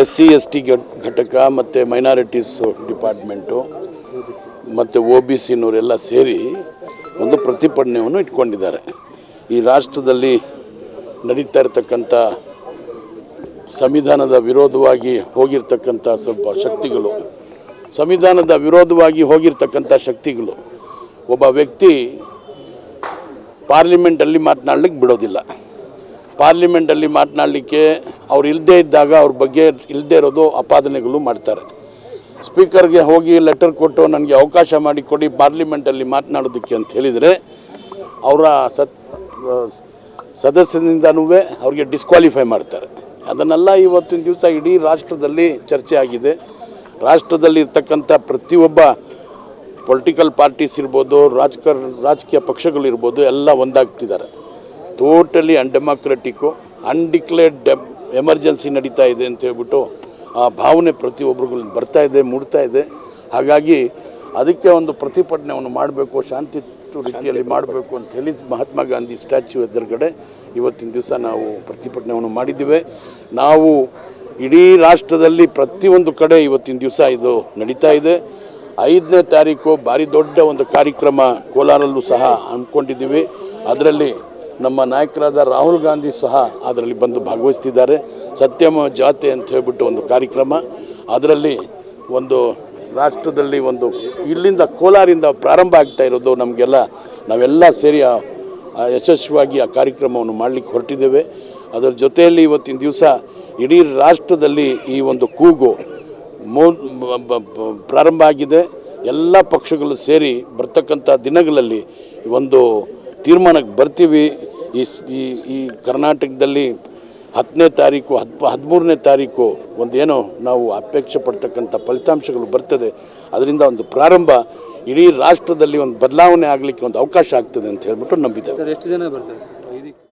S C, S T ಘಟಕ ಮತ್ತು minorities department ಮತ್ತು ಒ ಬಿ ಸಿನವರೆಲ್ಲ ಸೇರಿ ಒಂದು ಪ್ರತಿಭಟನೆಯನ್ನು ಇಟ್ಕೊಂಡಿದ್ದಾರೆ. ಈ ರಾಷ್ಟ್ರದಲ್ಲಿ ನಡೀತಾ ಇರತಕ್ಕಂಥ ಸಂವಿಧಾನದ ವಿರೋಧವಾಗಿ ಹೋಗಿರ್ತಕ್ಕಂಥ ಸ್ವಲ್ಪ ಶಕ್ತಿಗಳು, ಸಂವಿಧಾನದ ವಿರೋಧವಾಗಿ ಹೋಗಿರ್ತಕ್ಕಂಥ ಶಕ್ತಿಗಳು, ಒಬ್ಬ ವ್ಯಕ್ತಿ ಪಾರ್ಲಿಮೆಂಟಲ್ಲಿ ಮಾತನಾಡ್ಲಿಕ್ಕೆ ಬಿಡೋದಿಲ್ಲ. ಪಾರ್ಲಿಮೆಂಟಲ್ಲಿ ಮಾತನಾಡಲಿಕ್ಕೆ ಅವ್ರು ಇಲ್ಲದೇ ಇದ್ದಾಗ ಅವ್ರ ಬಗ್ಗೆ ಇಲ್ಲದೇ ಇರೋದು ಅಪಾದನೆಗಳು ಮಾಡ್ತಾರೆ. ಸ್ಪೀಕರ್ಗೆ ಹೋಗಿ ಲೆಟರ್ ಕೊಟ್ಟು ನನಗೆ ಅವಕಾಶ ಮಾಡಿಕೊಡಿ ಪಾರ್ಲಿಮೆಂಟಲ್ಲಿ ಮಾತನಾಡೋದಕ್ಕೆ ಅಂತ ಹೇಳಿದರೆ ಅವರ ಸತ್, ಸದಸ್ಯರಿಂದನೂ ಅವ್ರಿಗೆ ಡಿಸ್ಕ್ವಾಲಿಫೈ ಮಾಡ್ತಾರೆ. ಅದನ್ನೆಲ್ಲ ಇವತ್ತಿನ ದಿವಸ ಇಡೀ ರಾಷ್ಟ್ರದಲ್ಲಿ ಚರ್ಚೆ ಆಗಿದೆ. ರಾಷ್ಟ್ರದಲ್ಲಿ ಇರ್ತಕ್ಕಂಥ ಪ್ರತಿಯೊಬ್ಬ ಪೊಲಿಟಿಕಲ್ ಪಾರ್ಟೀಸ್ ಇರ್ಬೋದು, ರಾಜಕರ್, ರಾಜಕೀಯ ಪಕ್ಷಗಳಿರ್ಬೋದು ಎಲ್ಲ ಒಂದಾಗ್ತಿದ್ದಾರೆ. ಟೋಟಲಿ ಅನ್ಡೆಮಾಕ್ರೆಟಿಕ್ಕು ಅನ್ಡಿಕ್ಲೇರ್ಡ್ ಎಮರ್ಜೆನ್ಸಿ ನಡೀತಾ ಇದೆ ಅಂತ ಹೇಳ್ಬಿಟ್ಟು ಆ ಭಾವನೆ ಪ್ರತಿಯೊಬ್ಬರಿಗೂ ಬರ್ತಾ ಇದೆ, ಮೂಡ್ತಾ ಇದೆ. ಹಾಗಾಗಿ ಅದಕ್ಕೆ ಒಂದು ಪ್ರತಿಭಟನೆಯನ್ನು ಮಾಡಬೇಕು, ಶಾಂತಿ ರೀತಿಯಲ್ಲಿ ಮಾಡಬೇಕು ಅಂತ ಹೇಳಿ ಮಹಾತ್ಮ ಗಾಂಧಿ ಸ್ಟ್ಯಾಚ್ಯೂ ಎದುರುಗಡೆ ಇವತ್ತಿನ ದಿವಸ ನಾವು ಪ್ರತಿಭಟನೆಯನ್ನು ಮಾಡಿದ್ದೇವೆ. ನಾವು ಇಡೀ ರಾಷ್ಟ್ರದಲ್ಲಿ ಪ್ರತಿಯೊಂದು ಕಡೆ ಇವತ್ತಿನ ದಿವಸ ಇದು ನಡೀತಾ ಇದೆ. ಐದನೇ ತಾರೀಕು ಭಾರಿ ದೊಡ್ಡ ಒಂದು ಕಾರ್ಯಕ್ರಮ ಕೋಲಾರಲ್ಲೂ ಸಹ ಅಂದ್ಕೊಂಡಿದ್ದೀವಿ. ಅದರಲ್ಲಿ ನಮ್ಮ ನಾಯಕರಾದ ರಾಹುಲ್ ಗಾಂಧಿ ಸಹ ಅದರಲ್ಲಿ ಬಂದು ಭಾಗವಹಿಸ್ತಿದ್ದಾರೆ. ಸತ್ಯಮ ಜಾತೆ ಅಂತ ಹೇಳ್ಬಿಟ್ಟು ಒಂದು ಕಾರ್ಯಕ್ರಮ. ಅದರಲ್ಲಿ ಒಂದು ರಾಷ್ಟ್ರದಲ್ಲಿ ಒಂದು ಇಲ್ಲಿಂದ ಕೋಲಾರಿಂದ ಪ್ರಾರಂಭ ಆಗ್ತಾ ಇರೋದು ನಮಗೆಲ್ಲ, ನಾವೆಲ್ಲ ಸೇರಿ ಯಶಸ್ವಿಯಾಗಿ ಆ ಕಾರ್ಯಕ್ರಮವನ್ನು ಮಾಡಲಿಕ್ಕೆ ಹೊರಟಿದ್ದೇವೆ. ಅದರ ಜೊತೆಯಲ್ಲಿ ಇವತ್ತಿನ ದಿವಸ ಇಡೀ ರಾಷ್ಟ್ರದಲ್ಲಿ ಈ ಒಂದು ಕೂಗು ಮೋ ಪ್ರಾರಂಭ ಆಗಿದೆ. ಎಲ್ಲ ಪಕ್ಷಗಳು ಸೇರಿ ಬರ್ತಕ್ಕಂಥ ದಿನಗಳಲ್ಲಿ ಒಂದು ತೀರ್ಮಾನಕ್ಕೆ ಬರ್ತೀವಿ. ಈ ಈ ಕರ್ನಾಟಕದಲ್ಲಿ ಹತ್ತನೇ ತಾರೀಕು, ಹದ್, ಹದಿಮೂರನೇ ತಾರೀಕು ಒಂದೇನೋ ನಾವು ಅಪೇಕ್ಷೆ ಪಡ್ತಕ್ಕಂಥ ಫಲಿತಾಂಶಗಳು ಬರ್ತದೆ. ಅದರಿಂದ ಒಂದು ಪ್ರಾರಂಭ, ಇಡೀ ರಾಷ್ಟ್ರದಲ್ಲಿ ಒಂದು ಬದಲಾವಣೆ ಆಗಲಿಕ್ಕೆ ಒಂದು ಅವಕಾಶ ಆಗ್ತದೆ ಅಂತ ಹೇಳ್ಬಿಟ್ಟು ನಂಬಿದ್ದೇವೆ ಎಷ್ಟು ಜನ ಬರ್ತಾರೆ? ಸರ್